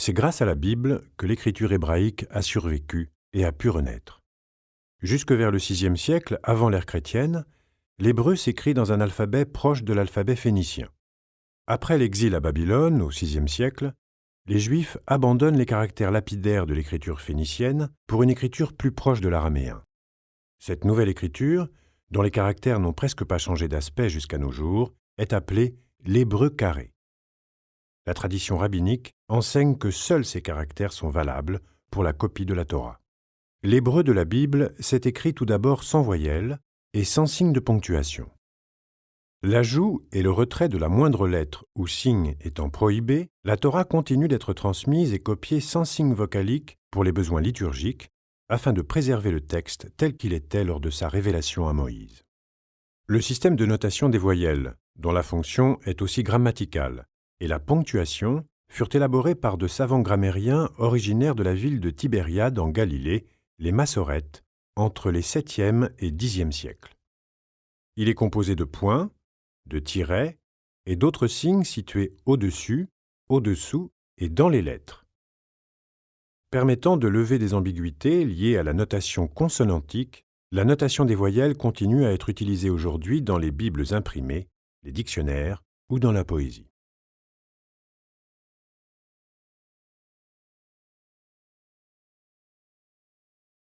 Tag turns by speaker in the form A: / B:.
A: C'est grâce à la Bible que l'écriture hébraïque a survécu et a pu renaître. Jusque vers le VIe siècle, avant l'ère chrétienne, l'hébreu s'écrit dans un alphabet proche de l'alphabet phénicien. Après l'exil à Babylone, au VIe siècle, les Juifs abandonnent les caractères lapidaires de l'écriture phénicienne pour une écriture plus proche de l'araméen. Cette nouvelle écriture, dont les caractères n'ont presque pas changé d'aspect jusqu'à nos jours, est appelée l'hébreu carré. La tradition rabbinique enseigne que seuls ces caractères sont valables pour la copie de la Torah. L'hébreu de la Bible s'est écrit tout d'abord sans voyelle et sans signe de ponctuation. L'ajout et le retrait de la moindre lettre ou signe étant prohibés, la Torah continue d'être transmise et copiée sans signe vocalique pour les besoins liturgiques, afin de préserver le texte tel qu'il était lors de sa révélation à Moïse. Le système de notation des voyelles, dont la fonction est aussi grammaticale, et la ponctuation furent élaborés par de savants grammairiens originaires de la ville de Tibériade en Galilée, les Massorètes, entre les 7e et 10e siècles. Il est composé de points, de tirets et d'autres signes situés au-dessus, au-dessous et dans les lettres. Permettant de lever des ambiguïtés liées à la notation consonantique, la notation des voyelles continue à être utilisée aujourd'hui dans les Bibles imprimées, les dictionnaires ou dans la poésie.